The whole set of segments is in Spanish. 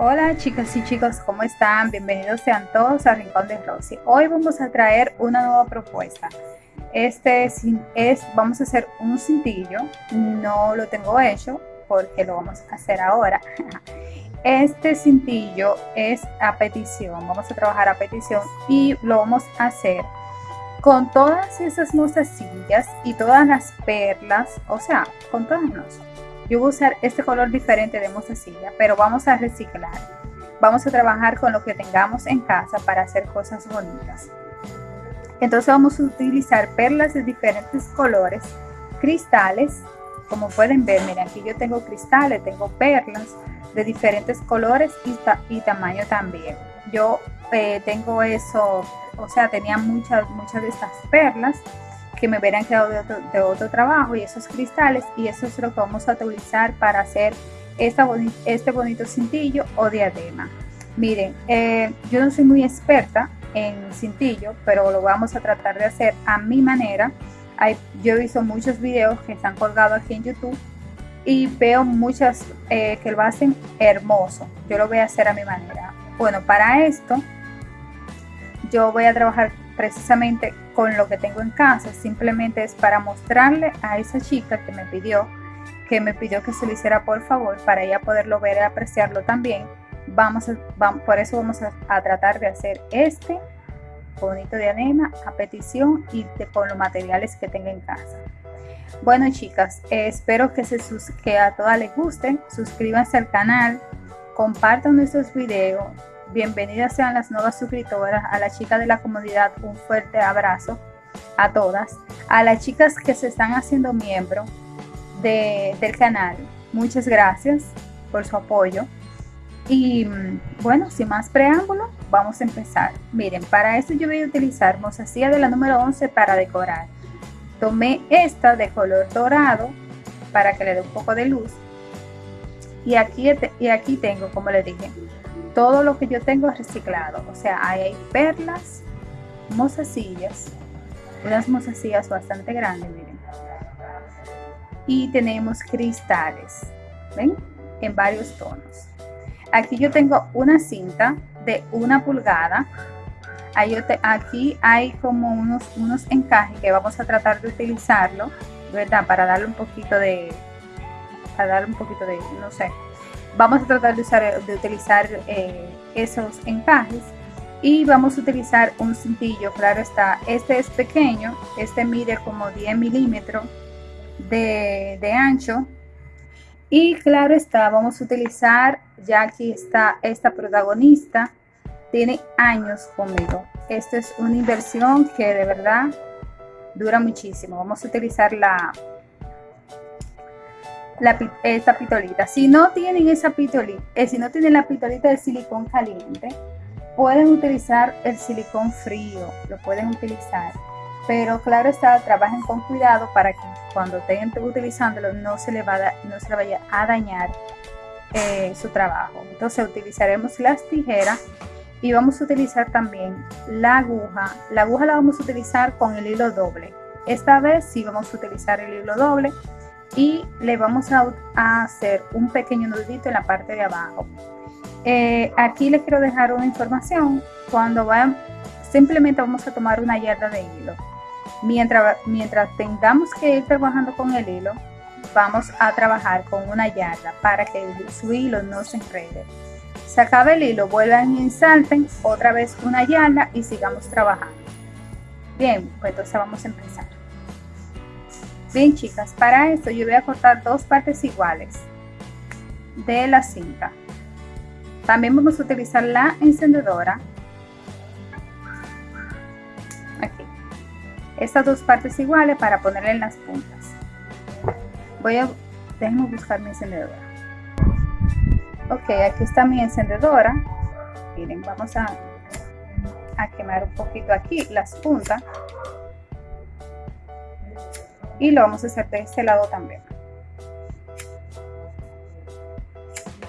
Hola chicas y chicos, ¿cómo están? Bienvenidos sean todos a Rincón de Rosy. Hoy vamos a traer una nueva propuesta. Este es, vamos a hacer un cintillo, no lo tengo hecho porque lo vamos a hacer ahora. Este cintillo es a petición, vamos a trabajar a petición y lo vamos a hacer con todas esas mostacillas y todas las perlas, o sea, con todas las yo voy a usar este color diferente de mostacilla, pero vamos a reciclar. Vamos a trabajar con lo que tengamos en casa para hacer cosas bonitas. Entonces vamos a utilizar perlas de diferentes colores, cristales, como pueden ver, miren aquí yo tengo cristales, tengo perlas de diferentes colores y, tamaño también. Yo eh, tengo eso, o sea, tenía muchas, muchas de estas perlas que me hubieran quedado de otro, trabajo y esos cristales y eso es lo que vamos a utilizar para hacer este bonito cintillo o diadema. Miren, eh, yo no soy muy experta en cintillo, pero lo vamos a tratar de hacer a mi manera. Yo he visto muchos videos que están colgados aquí en YouTube y veo muchas eh, que lo hacen hermoso. Yo lo voy a hacer a mi manera. Bueno, para esto yo voy a trabajar precisamente con lo que tengo en casa, simplemente es para mostrarle a esa chica que me pidió, que me pidió que se lo hiciera por favor, para ella poderlo ver y apreciarlo también. Vamos, a, por eso vamos a, tratar de hacer este bonito de anema a petición y con los materiales que tenga en casa. Bueno chicas, eh, espero que, se que a todas les gusten, suscríbanse al canal, compartan nuestros videos, bienvenidas sean las nuevas suscriptoras, a la chica de la comunidad un fuerte abrazo a todas, a las chicas que se están haciendo miembro del canal, muchas gracias por su apoyo. Y mm, bueno, sin más preámbulo, vamos a empezar. Miren, para esto yo voy a utilizar mozasilla de la número 11 para decorar. Tomé esta de color dorado para que le dé un poco de luz. Y aquí, y aquí tengo, como les dije, todo lo que yo tengo es reciclado. O sea, hay perlas, mozasillas, unas mozasillas bastante grandes, miren. Y tenemos cristales, ¿ven? En varios tonos. Aquí yo tengo una cinta de una pulgada. Aquí hay como unos, unos encajes que vamos a tratar de utilizarlo, ¿verdad? Para darle un poquito de, para darle un poquito de, no sé, Vamos a tratar de, usar, de utilizar eh, esos encajes y vamos a utilizar un cintillo, claro está, este es pequeño, este mide como 10 milímetros de, de ancho y claro está, vamos a utilizar, ya aquí está esta protagonista, tiene años conmigo. Esta es una inversión que de verdad dura muchísimo. Vamos a utilizar la, esta pitolita. Si no tienen esa pitolita, eh, si no tienen la pitolita de silicón caliente, pueden utilizar el silicón frío, lo pueden utilizar. Pero claro está, trabajen con cuidado para que cuando estén utilizándolo no se le, no se le vaya a dañar eh, su trabajo. Entonces utilizaremos las tijeras y vamos a utilizar también la aguja. La aguja la vamos a utilizar con el hilo doble. Esta vez sí vamos a utilizar el hilo doble y le vamos a, hacer un pequeño nudito en la parte de abajo. Eh, aquí les quiero dejar una información. Cuando vayan, simplemente vamos a tomar una yarda de hilo. Mientras, mientras tengamos que ir trabajando con el hilo, vamos a trabajar con una yarda para que su hilo no se enrede. Se el hilo, vuelvan y salten otra vez una yarda y sigamos trabajando. Bien, pues entonces vamos a empezar. Bien chicas, para esto yo voy a cortar dos partes iguales de la cinta. También vamos a utilizar la encendedora. Aquí. Estas dos partes iguales para ponerle en las puntas. Voy a, déjenme buscar mi encendedora. Ok, aquí está mi encendedora. Miren, vamos a, a quemar un poquito aquí las puntas y lo vamos a hacer de este lado también.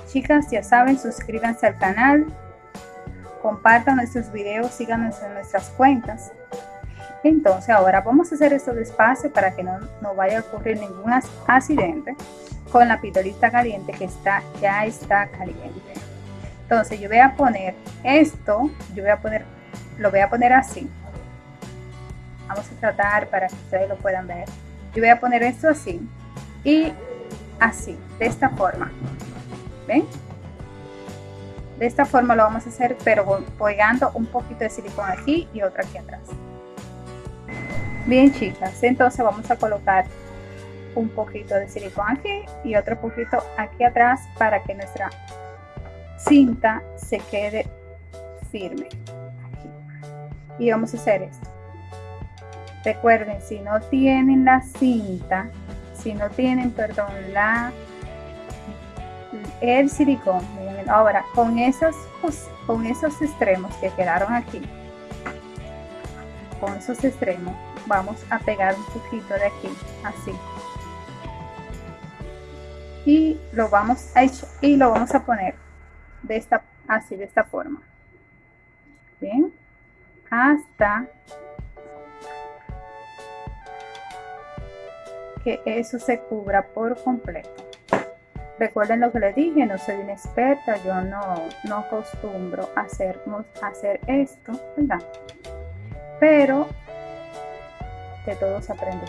Chicas, ya saben, suscríbanse al canal, compartan nuestros videos, síganos en nuestras cuentas. Entonces ahora vamos a hacer esto despacio para que no, no vaya a ocurrir ningún accidente con la pitolita caliente que está, ya está caliente. entonces yo voy a poner esto yo voy a poner lo voy a poner así vamos a tratar para que ustedes lo puedan ver yo voy a poner esto así. Y así de esta forma. Ven de esta forma lo vamos a hacer pero pegando un poquito de silicón aquí y otro aquí atrás. Bien chicas. Entonces vamos a colocar un poquito de silicón aquí y otro poquito aquí atrás para que nuestra cinta se quede firme y vamos a hacer esto recuerden si no tienen la cinta si no tienen perdón la el silicón ahora con esos con esos extremos que quedaron aquí con esos extremos vamos a pegar un poquito de aquí así. Y lo vamos a y lo vamos a poner de esta así de esta forma. Bien hasta que eso se cubra por completo. Recuerden lo que les dije no soy una experta yo no no acostumbro hacer, hacer esto ¿verdad? pero de todos aprendo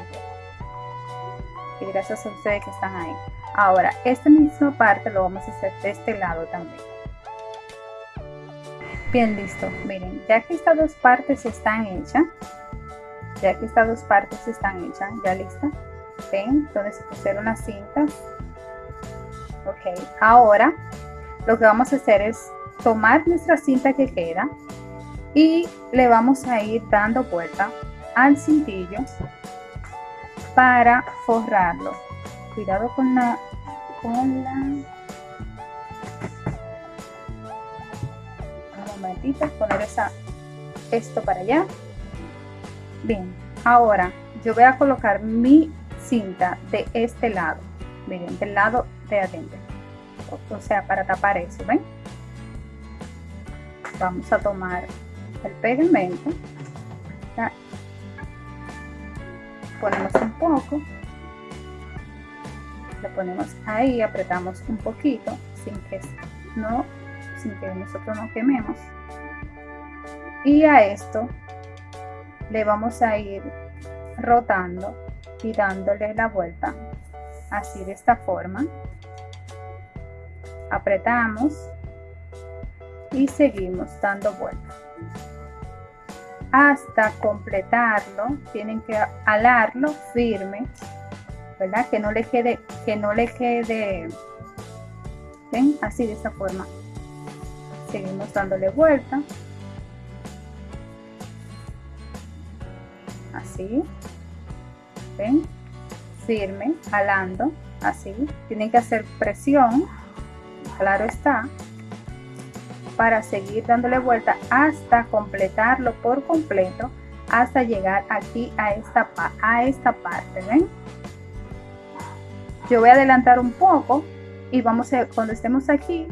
y gracias a ustedes que están ahí. Ahora esta misma parte lo vamos a hacer de este lado también. Bien listo. Miren ya que estas dos partes están hechas ya que estas dos partes están hechas ya lista ven donde se pusieron las cintas. Ok ahora lo que vamos a hacer es tomar nuestra cinta que queda y le vamos a ir dando vuelta al cintillo para forrarlo. Cuidado con la con la un poner esa esto para allá. Bien ahora yo voy a colocar mi cinta de este lado miren del lado de adentro. O sea para tapar eso ven vamos a tomar el pegamento ponemos un poco lo ponemos ahí apretamos un poquito sin que no sin que nosotros no quememos. Y a esto le vamos a ir rotando y dándole la vuelta así de esta forma. Apretamos y seguimos dando vuelta. Hasta completarlo tienen que alarlo firme verdad que no le quede que no le quede ven así de esta forma. Seguimos dándole vuelta. Así firme jalando así tienen que hacer presión claro está para seguir dándole vuelta hasta completarlo por completo hasta llegar aquí a esta, a esta parte, ¿ven? Yo voy a adelantar un poco y vamos a, cuando estemos aquí,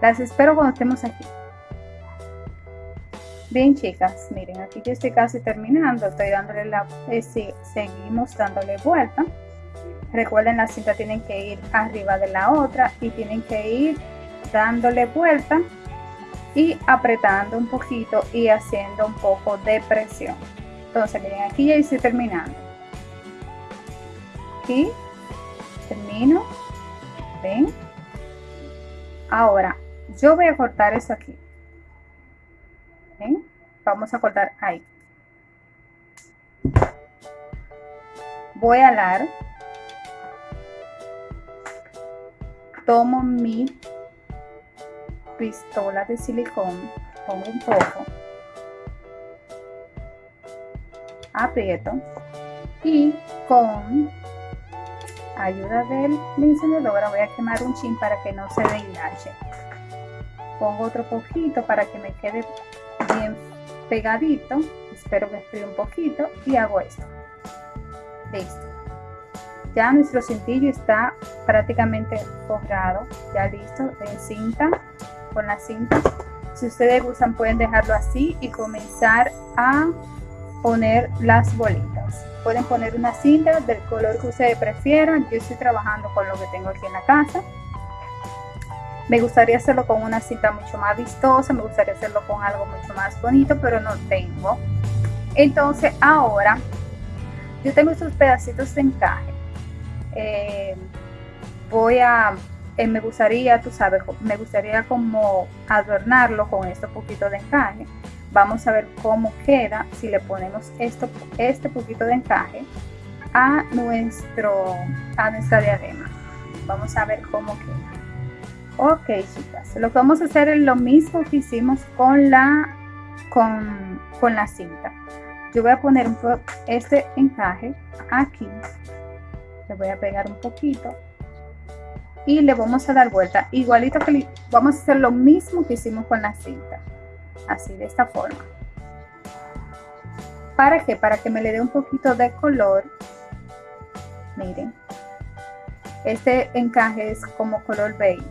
las espero cuando estemos aquí. Bien chicas, miren, aquí yo estoy casi terminando, estoy dándole la, eh, seguimos dándole vuelta. Recuerden la cinta tienen que ir arriba de la otra y tienen que ir dándole vuelta y apretando un poquito y haciendo un poco de presión. Entonces miren aquí ya estoy terminando. Aquí termino ven. Ahora yo voy a cortar eso aquí Vamos a cortar ahí. Voy a alar. Tomo mi pistola de silicón, pongo un poco, aprieto y con ayuda del encendedor voy a quemar un chin para que no se enganche. Pongo otro poquito para que me quede pegadito. Espero que esté un poquito y hago esto. Listo. Ya nuestro cintillo está prácticamente forrado, ya listo en cinta con la cinta. Si ustedes gustan pueden dejarlo así y comenzar a poner las bolitas. Pueden poner una cinta del color que ustedes prefieran. Yo estoy trabajando con lo que tengo aquí en la casa. Me gustaría hacerlo con una cinta mucho más vistosa, me gustaría hacerlo con algo mucho más bonito, pero no tengo. Entonces ahora yo tengo estos pedacitos de encaje. Eh, voy a, eh, me gustaría, tú sabes, me gustaría como adornarlo con este poquito de encaje. Vamos a ver cómo queda si le ponemos esto, este poquito de encaje a, nuestro, a nuestra diadema. Vamos a ver cómo queda. Ok, chicas, lo que vamos a hacer es lo mismo que hicimos con la, con, con la cinta. Yo voy a poner un este encaje aquí. Le voy a pegar un poquito. Y le vamos a dar vuelta. Igualito que vamos a hacer lo mismo que hicimos con la cinta. Así, de esta forma. ¿Para qué? Para que me le dé un poquito de color. Miren. Este encaje es como color beige.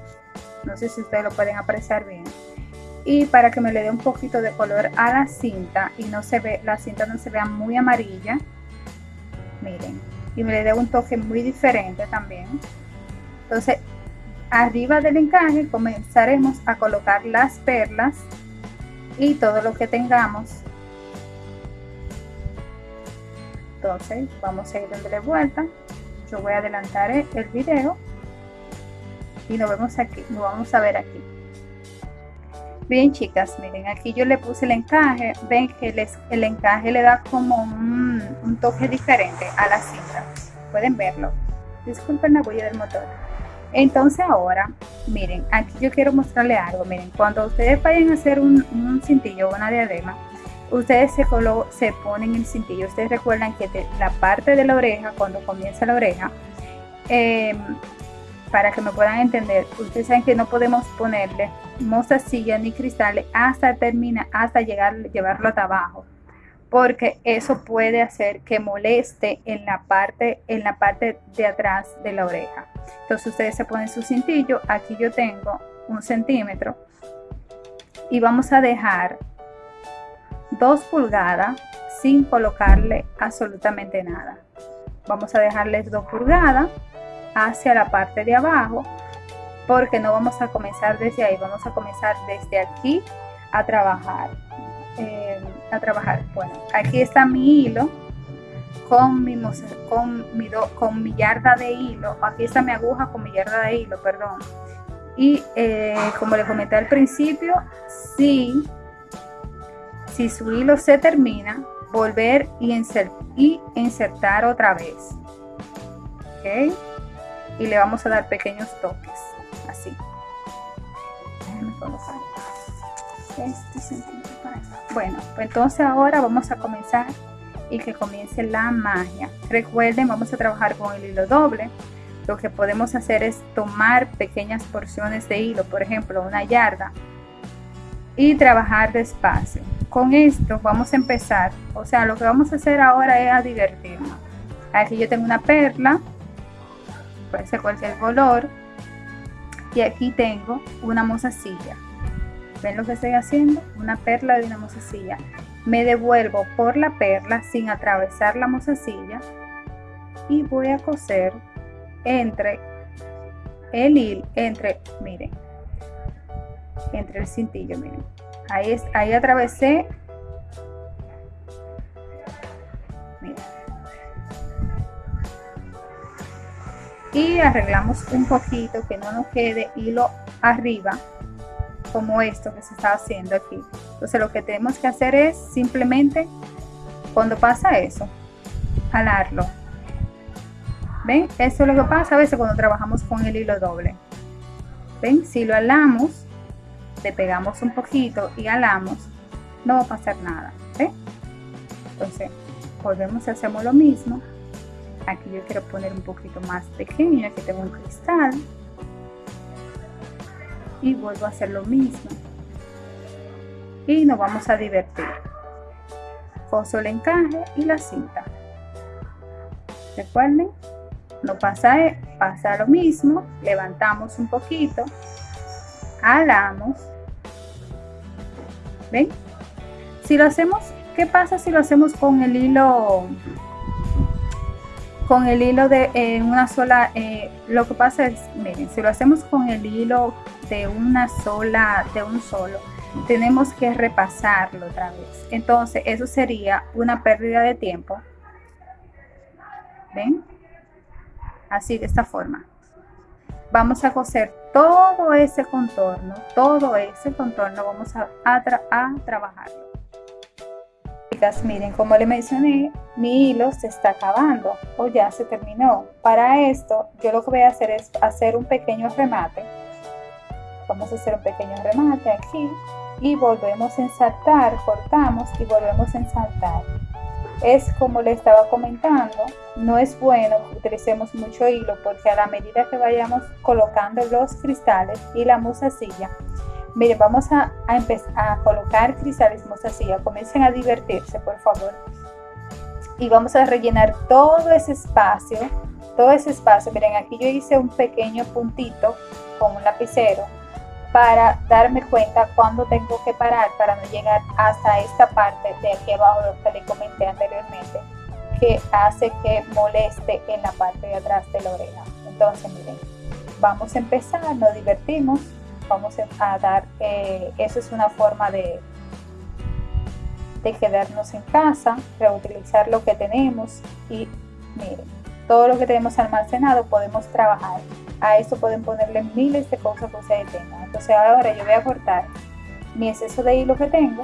No sé si ustedes lo pueden apreciar bien. Y para que me le dé un poquito de color a la cinta y no se ve la cinta no se vea muy amarilla miren y me le dé un toque muy diferente también. Entonces arriba del encaje comenzaremos a colocar las perlas y todo lo que tengamos. Entonces vamos a ir dándole vuelta. Yo voy a adelantar el video y nos vemos aquí nos vamos a ver aquí. Bien chicas, miren, aquí yo le puse el encaje, ven que el encaje le da como un, toque diferente a la cinta, pueden verlo. Disculpen la huella del motor. Entonces ahora, miren, aquí yo quiero mostrarle algo, miren, cuando ustedes vayan a hacer un, cintillo o una diadema, ustedes se, se ponen el cintillo, ustedes recuerdan que la parte de la oreja, cuando comienza la oreja, eh, para que me puedan entender, ustedes saben que no podemos ponerle mostacilla ni cristales hasta termina, hasta llegar, llevarlo hasta abajo, porque eso puede hacer que moleste en la parte, en la parte de atrás de la oreja. Entonces ustedes se ponen su cintillo, aquí yo tengo un centímetro y vamos a dejar dos pulgadas sin colocarle absolutamente nada. Vamos a dejarles dos pulgadas hacia la parte de abajo porque no vamos a comenzar desde ahí, vamos a comenzar desde aquí a trabajar. Eh, a trabajar. Bueno, aquí está mi hilo con mi, con mi, con mi yarda de hilo. Aquí está mi aguja con mi yarda de hilo, perdón. Y eh, como les comenté al principio, si, si su hilo se termina, volver y, y insertar otra vez. Y le vamos a dar pequeños toques así. Este bueno pues entonces ahora vamos a comenzar y que comience la magia. Recuerden vamos a trabajar con el hilo doble. Lo que podemos hacer es tomar pequeñas porciones de hilo por ejemplo una yarda y trabajar despacio. Con esto vamos a empezar. O sea lo que vamos a hacer ahora es a divertirnos. Aquí yo tengo una perla puede ser cualquier color. Y aquí tengo una mozasilla ven lo que estoy haciendo una perla de una mozasilla me devuelvo por la perla sin atravesar la mozasilla y voy a coser entre el hilo entre miren entre el cintillo miren. Ahí ahí atravesé y arreglamos un poquito que no nos quede hilo arriba como esto que se está haciendo aquí. Entonces lo que tenemos que hacer es simplemente cuando pasa eso alarlo ven eso es lo que pasa a veces cuando trabajamos con el hilo doble. Ven si lo alamos le pegamos un poquito y alamos no va a pasar nada. ¿ven? entonces volvemos y hacemos lo mismo aquí yo quiero poner un poquito más pequeño aquí tengo un cristal. Y vuelvo a hacer lo mismo. Y nos vamos a divertir. Coso el encaje y la cinta. Recuerden no pasa, pasa lo mismo. Levantamos un poquito. Alamos. Ven si lo hacemos qué pasa si lo hacemos con el hilo con el hilo de una sola, eh, lo que pasa es, miren, si lo hacemos con el hilo de una sola, de un solo, tenemos que repasarlo otra vez. Entonces, eso sería una pérdida de tiempo. ¿Ven? Así, de esta forma. Vamos a coser todo ese contorno, todo ese contorno, vamos a, a, a trabajarlo miren, como le mencioné, mi hilo se está acabando o ya se terminó. Para esto, yo lo que voy a hacer es hacer un pequeño remate. Vamos a hacer un pequeño remate aquí y volvemos a ensartar, cortamos y volvemos a ensartar. Es como le estaba comentando, no es bueno que utilicemos mucho hilo porque a la medida que vayamos colocando los cristales y la musacilla, Miren, vamos a, empezar a colocar cristales mostacilla. Comiencen a divertirse, por favor. Y vamos a rellenar todo ese espacio. Todo ese espacio. Miren, aquí yo hice un pequeño puntito con un lapicero para darme cuenta cuándo tengo que parar para no llegar hasta esta parte de aquí abajo lo que le comenté anteriormente que hace que moleste en la parte de atrás de la oreja entonces miren vamos a empezar nos divertimos vamos a dar, eh, eso es una forma de, de quedarnos en casa, reutilizar lo que tenemos y miren, todo lo que tenemos almacenado podemos trabajar. A esto pueden ponerle miles de cosas que ustedes tengan. Entonces ahora yo voy a cortar mi exceso de hilo que tengo,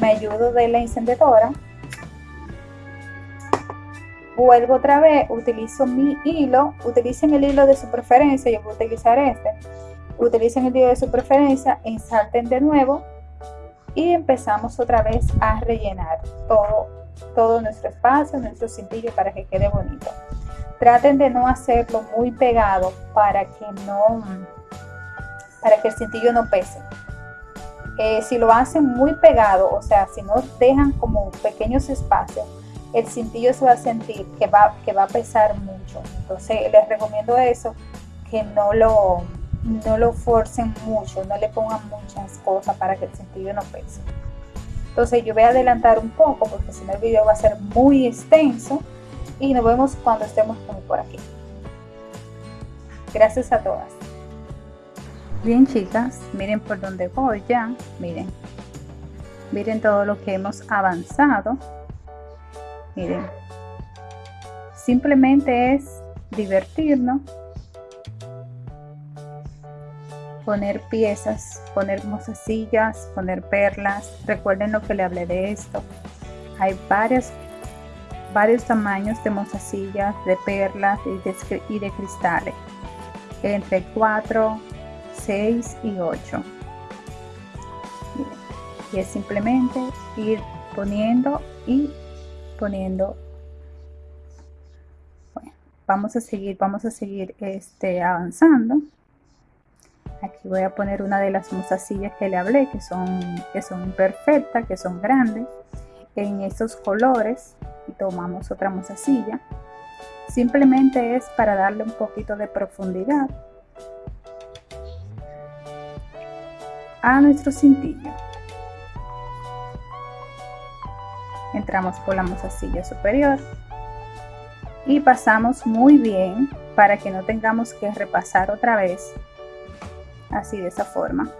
me ayudo de la encendedora, vuelvo otra vez, utilizo mi hilo, utilicen el hilo de su preferencia, yo voy a utilizar este, utilicen el hilo de su preferencia, ensarten de nuevo y empezamos otra vez a rellenar todo, todo nuestro espacio, nuestro cintillo para que quede bonito. Traten de no hacerlo muy pegado para que no, para que el cintillo no pese. Eh, si lo hacen muy pegado, o sea, si no dejan como pequeños espacios, el cintillo se va a sentir que va, que va a pesar mucho. Entonces les recomiendo eso, que no lo, no lo forcen mucho, no le pongan muchas cosas para que el cintillo no pese. Entonces yo voy a adelantar un poco porque si no el video va a ser muy extenso y nos vemos cuando estemos por aquí. Gracias a todas. Bien chicas, miren por dónde voy ya, miren. Miren todo lo que hemos avanzado miren. Simplemente es divertirnos poner piezas poner mozasillas poner perlas. Recuerden lo que le hablé de esto. Hay varias varios tamaños de mozasillas de perlas y de, y de cristales. Entre 4 6 y 8 y es simplemente ir poniendo y poniendo. Vamos a seguir vamos a seguir este avanzando. Aquí voy a poner una de las mozasillas que le hablé que son que son perfectas que son grandes. En estos colores y tomamos otra mozasilla simplemente es para darle un poquito de profundidad a nuestro cintillo entramos por la mozasilla superior. Y pasamos muy bien para que no tengamos que repasar otra vez así de esa forma.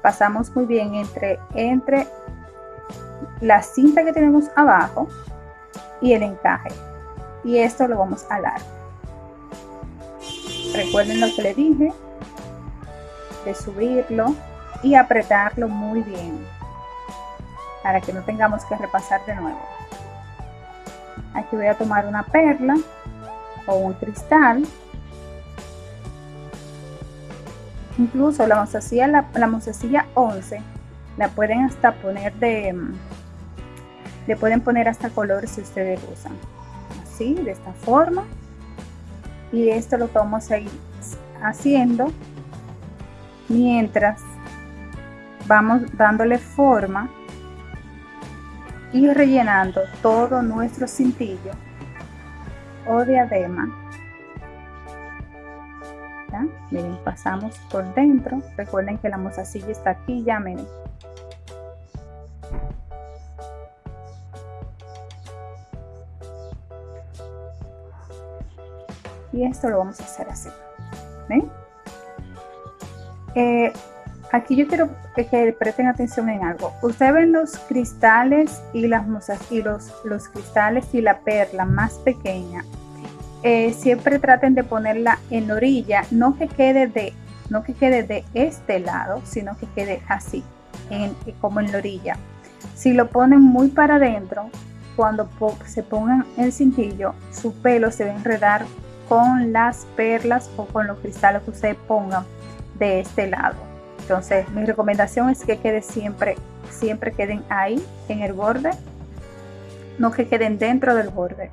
Pasamos muy bien entre entre la cinta que tenemos abajo y el encaje. Y esto lo vamos a alar. Recuerden lo que le dije de subirlo y apretarlo muy bien para que no tengamos que repasar de nuevo. Aquí voy a tomar una perla o un cristal. Incluso la mozasilla, la, la 11 la pueden hasta poner de, le pueden poner hasta color si ustedes usan. Así, de esta forma. Y esto lo vamos a ir haciendo mientras vamos dándole forma y rellenando todo nuestro cintillo o diadema ¿Ya? miren pasamos por dentro recuerden que la mozasilla está aquí ya miren y esto lo vamos a hacer así ¿Ven? Eh, aquí yo quiero que presten atención en algo. Ustedes ven los cristales y las y los, los cristales y la perla más pequeña. Eh, siempre traten de ponerla en orilla, no que quede de, no que quede de este lado, sino que quede así, como en la orilla. Si lo ponen muy para adentro, cuando se pongan el cintillo, su pelo se va a enredar con las perlas o con los cristales que ustedes pongan de este lado. Entonces, mi recomendación es que quede siempre, siempre queden ahí en el borde, no que queden dentro del borde.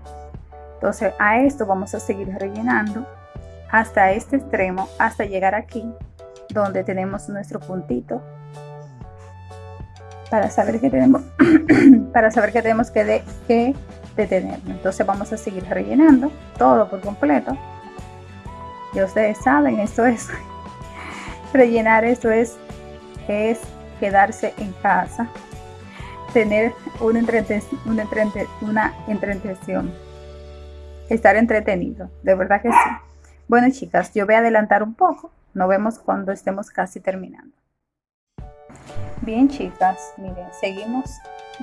Entonces, a esto vamos a seguir rellenando hasta este extremo, hasta llegar aquí, donde tenemos nuestro puntito. Para saber que tenemos para saber que tenemos que, de, que detenerlo entonces vamos a seguir rellenando todo por completo. Y ustedes saben esto es rellenar esto es es quedarse en casa. Tener una, una, una entretención. Estar entretenido de verdad que sí. Bueno chicas yo voy a adelantar un poco. Nos vemos cuando estemos casi terminando. Bien chicas, miren, seguimos,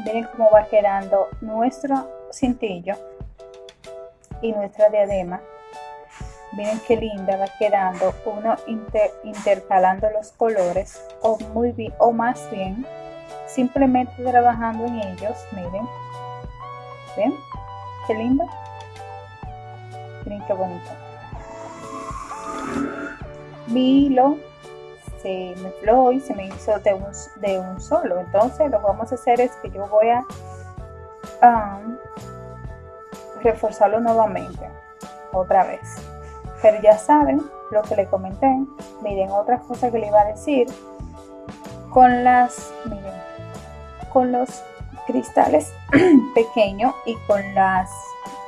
miren cómo va quedando nuestro cintillo y nuestra diadema. Miren qué linda va quedando uno intercalando los colores o, muy bien, o más bien simplemente trabajando en ellos. Miren, ¿ven? Qué lindo. Miren qué bonito. Mi hilo se me fló y se me hizo de un, de un solo. Entonces lo que vamos a hacer es que yo voy a reforzarlo nuevamente, otra vez. Pero ya saben lo que le comenté. Miren, otra cosa que le iba a decir. Con las, miren, con los cristales pequeños y con las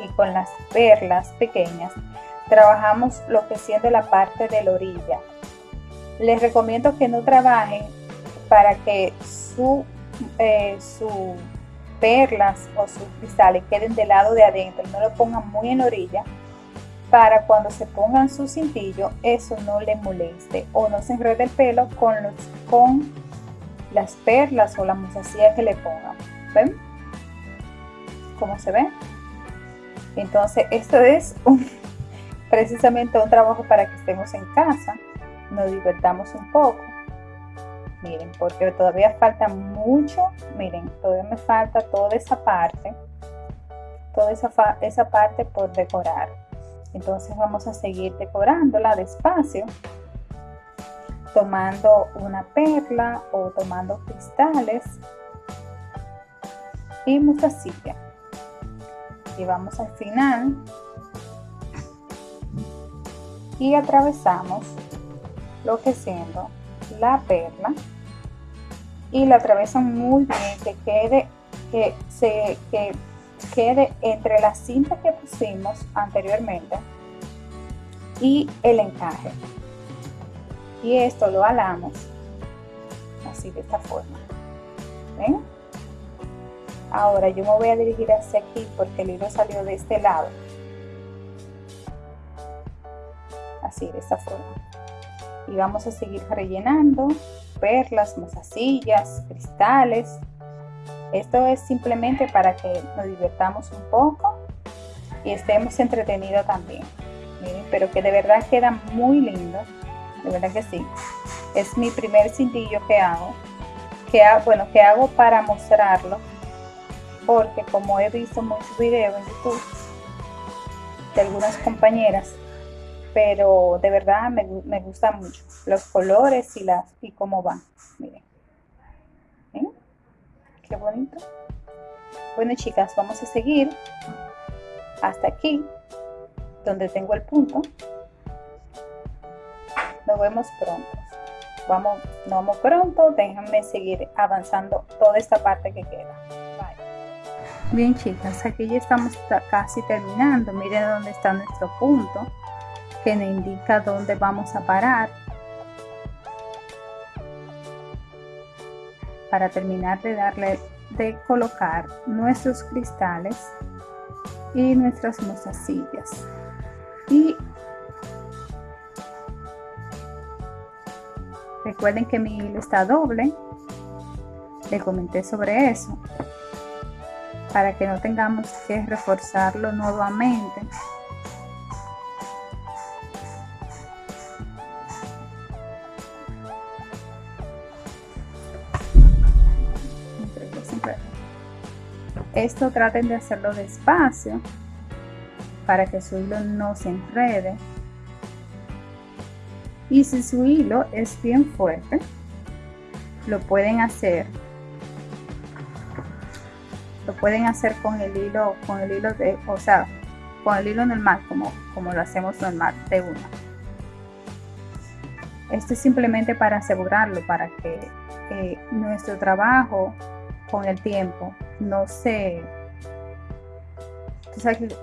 y con las perlas pequeñas trabajamos lo que siendo la parte de la orilla les recomiendo que no trabajen para que su, eh, perlas o sus cristales queden del lado de adentro, no lo pongan muy en orilla para cuando se pongan su cintillo eso no le moleste o no se enrede el pelo con, las perlas o la musacilla que le pongan. ¿Ven? ¿Cómo se ve? Entonces esto es precisamente un trabajo para que estemos en casa nos divertamos un poco. Miren, porque todavía falta mucho, miren, todavía me falta toda esa parte, toda esa parte por decorar. Entonces vamos a seguir decorándola despacio, tomando una perla o tomando cristales y mostacilla. Y vamos al final y atravesamos lo que siendo la perla y la atravesan muy bien que quede que se que quede entre la cinta que pusimos anteriormente y el encaje y esto lo alamos así de esta forma ¿Ven? ahora yo me voy a dirigir hacia aquí porque el hilo salió de este lado así de esta forma y vamos a seguir rellenando perlas, mozasillas, cristales. Esto es simplemente para que nos divertamos un poco y estemos entretenidos también. Pero que de verdad queda muy lindo. De verdad que sí. Es mi primer cintillo que hago. Que bueno, que hago para mostrarlo. Porque como he visto muchos videos en YouTube de algunas compañeras pero de verdad me, me gustan mucho los colores y, las, y cómo van. Miren. Qué bonito. Bueno, chicas, vamos a seguir hasta aquí, donde tengo el punto. Nos vemos pronto. Vamos, nos vamos pronto. Déjenme seguir avanzando toda esta parte que queda. Bien, chicas, aquí ya estamos casi terminando. Miren dónde está nuestro punto que nos indica dónde vamos a parar para terminar de darle de colocar nuestros cristales y nuestras mozasillas. Y recuerden que mi hilo está doble. Le comenté sobre eso para que no tengamos que reforzarlo nuevamente. Esto traten de hacerlo despacio para que su hilo no se enrede. Y si su hilo es bien fuerte lo pueden hacer lo pueden hacer con el hilo con el hilo de o sea con el hilo normal como como lo hacemos normal de una. Esto es simplemente para asegurarlo para que nuestro trabajo con el tiempo no se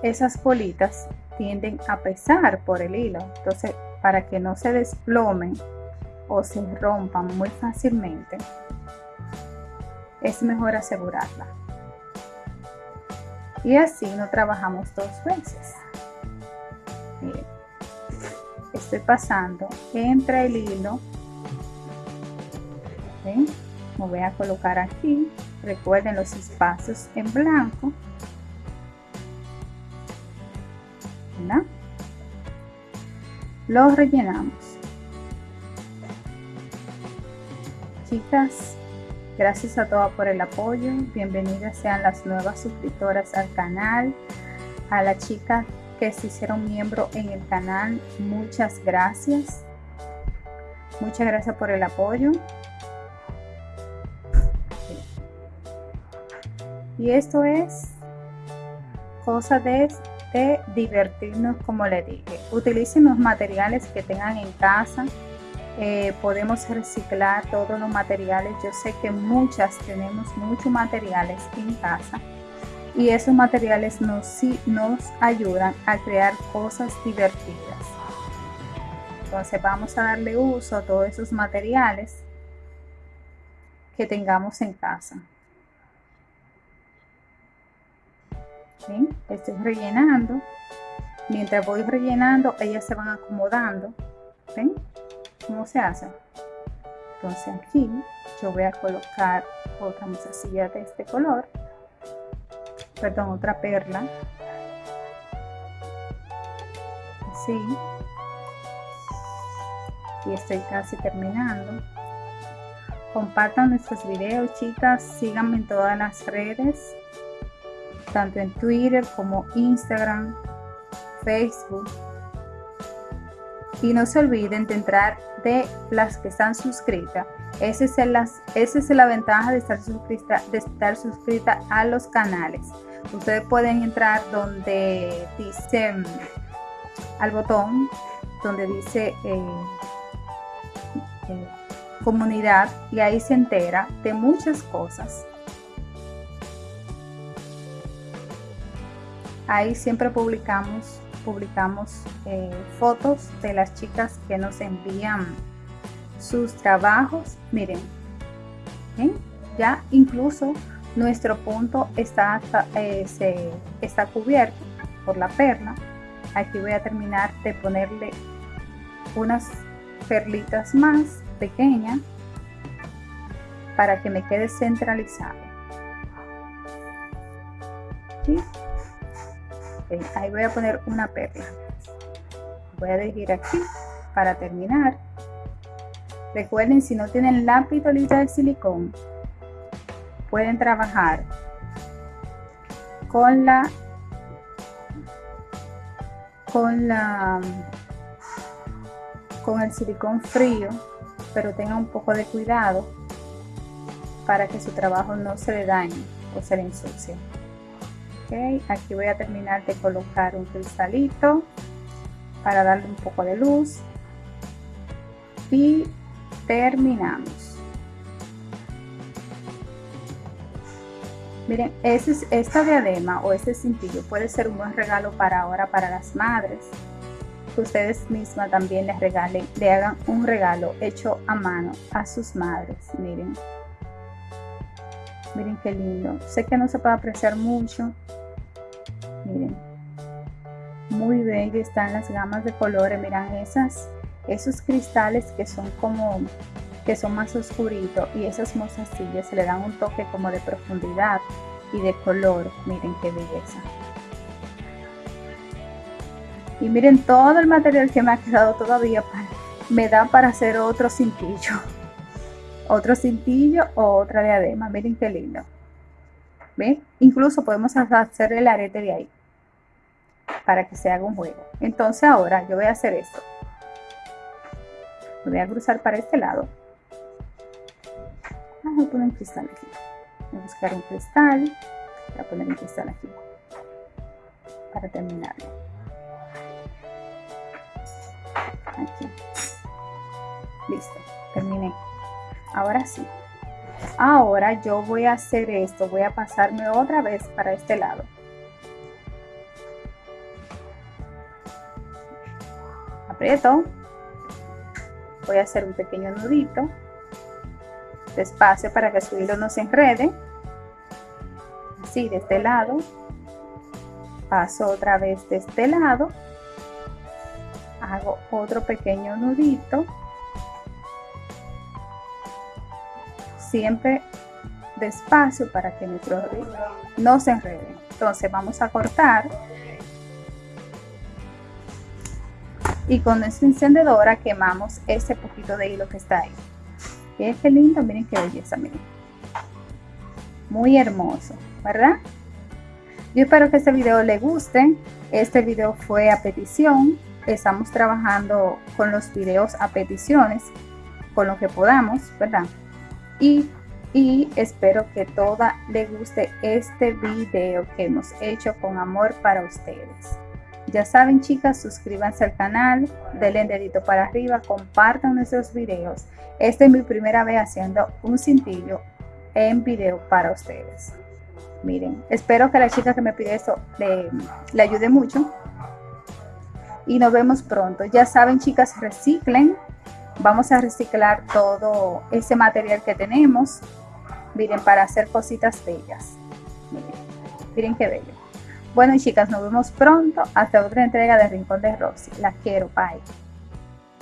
esas bolitas tienden a pesar por el hilo. Entonces para que no se desplomen o se rompan muy fácilmente es mejor asegurarla. Y así no trabajamos dos veces. Estoy pasando entre el hilo. Me voy a colocar aquí recuerden los espacios en blanco ¿verdad? lo rellenamos chicas Gracias a todas por el apoyo. Bienvenidas sean las nuevas suscriptoras al canal. A la chica que se hicieron miembro en el canal, muchas gracias. Muchas gracias por el apoyo. Y esto es cosa de, divertirnos, como le dije. Utilicen los materiales que tengan en casa eh, podemos reciclar todos los materiales. Yo sé que muchas tenemos muchos materiales en casa y esos materiales nos, nos ayudan a crear cosas divertidas. Entonces vamos a darle uso a todos esos materiales que tengamos en casa. Estoy rellenando. Mientras voy rellenando, ellas se van acomodando. ¿Ven? cómo se hace entonces aquí yo voy a colocar otra musacilla de este color. Perdón otra perla. Así y estoy casi terminando. Compartan nuestros videos chicas. Síganme en todas las redes tanto en twitter como instagram facebook y no se olviden de entrar de las que están suscritas. Esa es, la ventaja de estar, suscrita, de estar suscrita a los canales. Ustedes pueden entrar donde dice mm, al botón donde dice eh, eh, comunidad y ahí se entera de muchas cosas. Ahí siempre publicamos publicamos eh, fotos de las chicas que nos envían sus trabajos. Miren, ya incluso nuestro punto está, eh, está cubierto por la perla. Aquí voy a terminar de ponerle unas perlitas más pequeñas para que me quede centralizado. Ahí voy a poner una perla. Voy a elegir aquí para terminar. Recuerden si no tienen la pitolita de silicón pueden trabajar con la con la con el silicón frío pero tengan un poco de cuidado para que su trabajo no se le dañe o se le ensucie aquí voy a terminar de colocar un cristalito para darle un poco de luz. Y terminamos. Miren ese, esta diadema o este cintillo puede ser un buen regalo para ahora para las madres. Que ustedes mismas también les regalen le hagan un regalo hecho a mano a sus madres miren miren qué lindo. Sé que no se puede apreciar mucho. Miren. Muy bello están las gamas de colores. Miran esas esos cristales que son como que son más oscuritos y esas mostacillas le dan un toque como de profundidad y de color. Miren qué belleza. Y miren todo el material que me ha quedado todavía me da para hacer otro cintillo otro cintillo o otra diadema. Miren qué lindo. ¿Ven? incluso podemos hacer el arete de ahí para que se haga un juego. Entonces ahora yo voy a hacer esto. Voy a cruzar para este lado. Voy a poner un cristal aquí. Voy a buscar un cristal. Voy a poner un cristal aquí para terminarlo aquí. Listo. Terminé ahora sí. Ahora yo voy a hacer esto voy a pasarme otra vez para este lado. Aprieto. Voy a hacer un pequeño nudito. Despacio para que su hilo no se enrede. Así de este lado. Paso otra vez de este lado. Hago otro pequeño nudito siempre despacio para que nuestro hilo no se enrede entonces vamos a cortar y con esta encendedora quemamos ese poquito de hilo que está ahí qué lindo, miren qué belleza, miren. Muy hermoso, ¿verdad? Yo espero que este video le guste. Este video fue a petición. Estamos trabajando con los videos a peticiones, con lo que podamos, ¿verdad? Y, espero que toda le guste este video que hemos hecho con amor para ustedes. Ya saben chicas, suscríbanse al canal, denle dedito para arriba, compartan nuestros videos. Esta es mi primera vez haciendo un cintillo en video para ustedes. Miren, espero que la chica que me pide esto le, le ayude mucho. Y nos vemos pronto. Ya saben chicas, reciclen. Vamos a reciclar todo ese material que tenemos. Miren, para hacer cositas bellas. Miren, miren qué bello. Bueno chicas, nos vemos pronto hasta otra entrega de Rincón de Rosy. Las quiero, bye.